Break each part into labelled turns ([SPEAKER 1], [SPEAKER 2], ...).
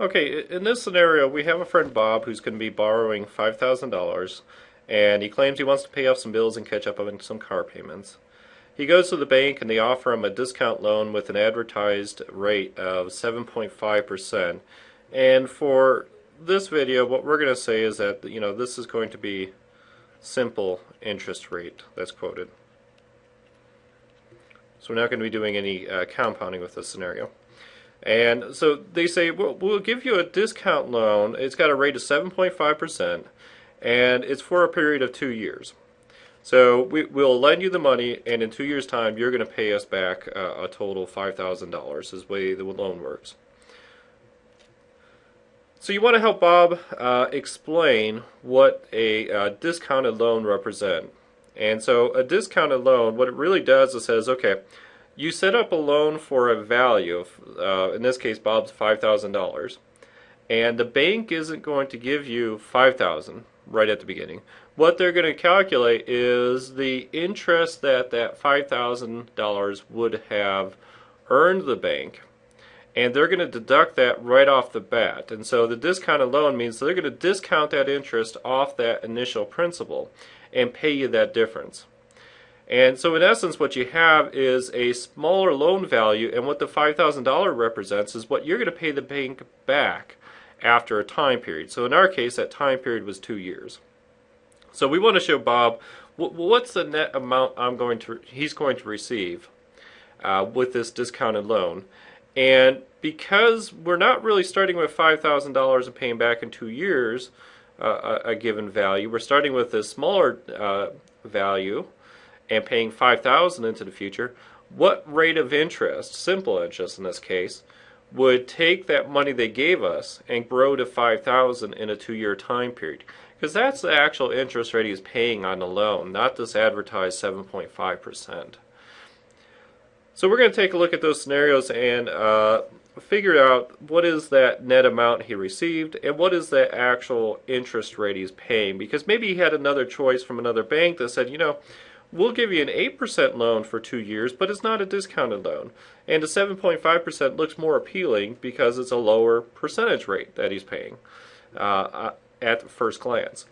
[SPEAKER 1] Okay, in this scenario, we have a friend Bob who's going to be borrowing $5,000 and he claims he wants to pay off some bills and catch up on some car payments. He goes to the bank and they offer him a discount loan with an advertised rate of 7.5%. And for this video, what we're going to say is that, you know, this is going to be simple interest rate that's quoted. So we're not going to be doing any uh, compounding with this scenario. And so they say, well, we'll give you a discount loan. It's got a rate of 7.5%, and it's for a period of two years. So we, will lend you the money, and in two years' time, you're going to pay us back uh, a total of $5,000 is the way the loan works. So you want to help Bob uh, explain what a uh, discounted loan represent. And so a discounted loan, what it really does is says, okay, you set up a loan for a value, uh, in this case Bob's $5,000, and the bank isn't going to give you 5000 right at the beginning. What they're going to calculate is the interest that that $5,000 would have earned the bank, and they're going to deduct that right off the bat. And so the discounted loan means they're going to discount that interest off that initial principal and pay you that difference. And so in essence what you have is a smaller loan value and what the $5,000 represents is what you're going to pay the bank back after a time period. So in our case that time period was two years. So we want to show Bob what's the net amount I'm going to he's going to receive uh, with this discounted loan. And because we're not really starting with $5,000 and paying back in two years uh, a, a, given value, we're starting with a smaller uh, value and paying 5000 into the future, what rate of interest, simple interest in this case, would take that money they gave us and grow to 5000 in a two-year time period? Because that's the actual interest rate he's paying on the loan, not this advertised 7.5%. So we're going to take a look at those scenarios and uh, figure out what is that net amount he received and what is the actual interest rate he's paying. Because maybe he had another choice from another bank that said, you know, we'll give you an 8% loan for two years, but it's not a discounted loan. And a 7.5% looks more appealing because it's a lower percentage rate that he's paying uh, uh, at first glance.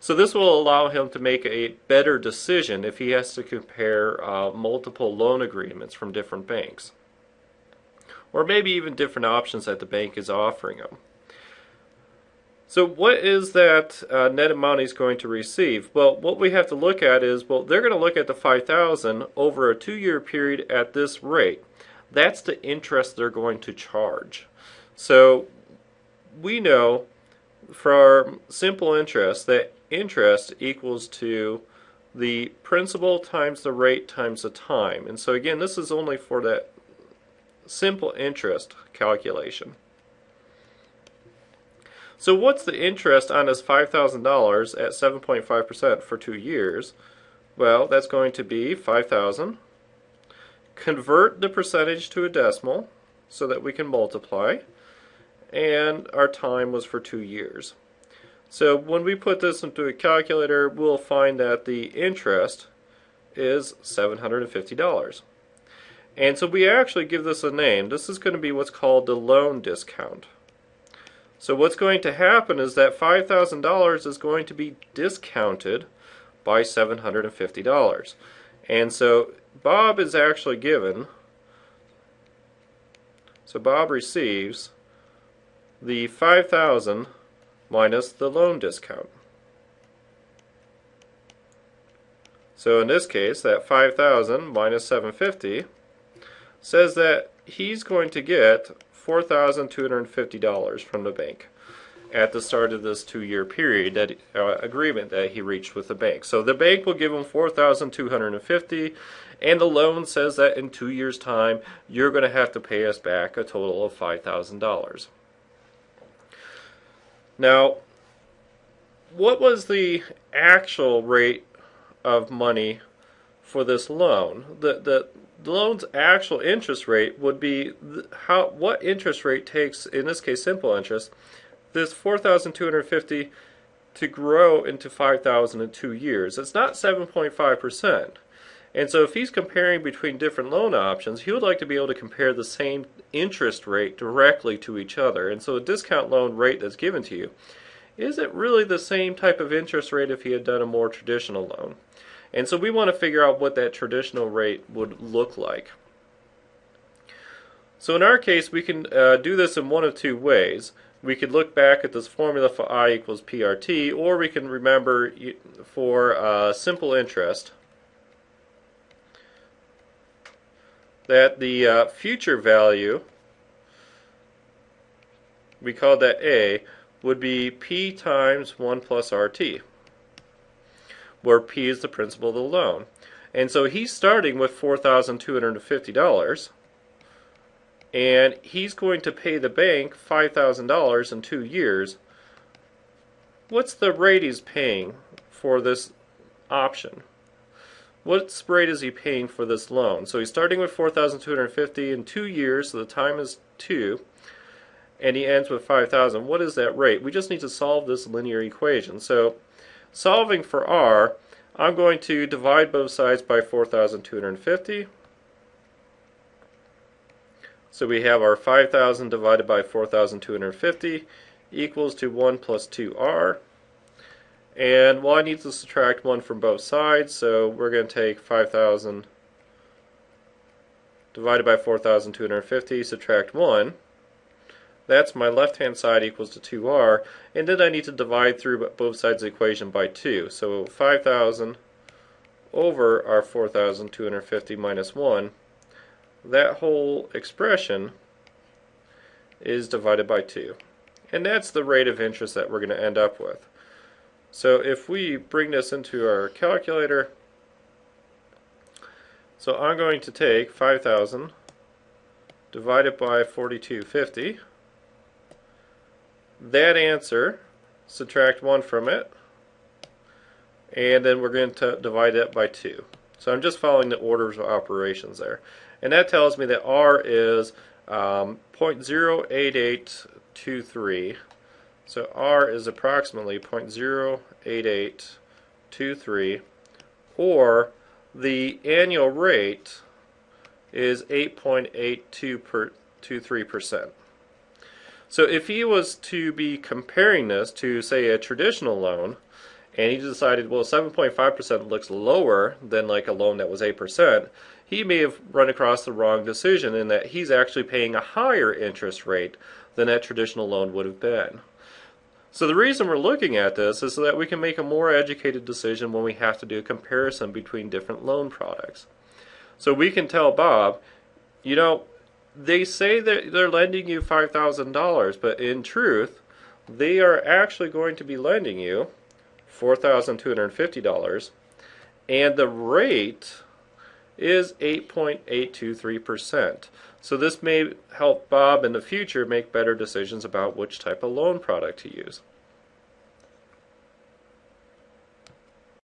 [SPEAKER 1] So this will allow him to make a better decision if he has to compare uh, multiple loan agreements from different banks. Or maybe even different options that the bank is offering him. So what is that uh, net amount he's going to receive? Well, what we have to look at is, well, they're going to look at the 5000 over a two-year period at this rate. That's the interest they're going to charge. So we know from simple interest that interest equals to the principal times the rate times the time. And so again, this is only for that simple interest calculation. So what's the interest on this $5,000 at 7.5% for two years? Well, that's going to be 5,000. Convert the percentage to a decimal so that we can multiply. And our time was for two years. So when we put this into a calculator, we'll find that the interest is $750. And so we actually give this a name. This is going to be what's called the loan discount. So what's going to happen is that $5,000 is going to be discounted by $750. And so Bob is actually given, so Bob receives the 5000 minus the loan discount. So in this case, that 5000 minus 750 says that he's going to get $4,250 from the bank at the start of this two-year period that uh, agreement that he reached with the bank. So the bank will give him 4,250 and the loan says that in 2 years time you're going to have to pay us back a total of $5,000. Now what was the actual rate of money for this loan? The the the loan's actual interest rate would be how what interest rate takes in this case simple interest this 4250 to grow into 5000 in 2 years it's not 7.5% And so if he's comparing between different loan options, he would like to be able to compare the same interest rate directly to each other. And so a discount loan rate that's given to you, is it really the same type of interest rate if he had done a more traditional loan? And so we want to figure out what that traditional rate would look like. So in our case, we can uh, do this in one of two ways. We could look back at this formula for I equals PRT, or we can remember for uh, simple interest that the uh, future value, we call that A, would be P times 1 plus RT, where P is the principal of the loan. And so he's starting with $4,250 and he's going to pay the bank $5,000 in two years. What's the rate he's paying for this option? What rate is he paying for this loan? So he's starting with 4,250 in two years, so the time is two, and he ends with 5,000. What is that rate? We just need to solve this linear equation. So solving for r, I'm going to divide both sides by 4,250 so we have our 5,000 divided by 4,250 equals to 1 plus 2r. And well, I need to subtract 1 from both sides, so we're going to take 5,000 divided by 4,250, subtract 1. That's my left-hand side equals to 2r. And then I need to divide through both sides of the equation by 2. So 5,000 over our 4,250 minus 1 that whole expression is divided by 2. And that's the rate of interest that we're going to end up with. So if we bring this into our calculator, so I'm going to take 5,000 divided by 4250. That answer, subtract 1 from it, and then we're going to divide that by 2. So I'm just following the orders of operations there. And that tells me that R is um, 0.08823. So R is approximately 0.08823 or the annual rate is 8.8223%. So if he was to be comparing this to say a traditional loan and he decided well 7.5% looks lower than like a loan that was 8%, he may have run across the wrong decision in that he's actually paying a higher interest rate than that traditional loan would have been. So the reason we're looking at this is so that we can make a more educated decision when we have to do a comparison between different loan products. So we can tell Bob, you know, they say that they're lending you $5,000, but in truth, they are actually going to be lending you $4,250, and the rate is 8.823%. So this may help Bob in the future make better decisions about which type of loan product to use.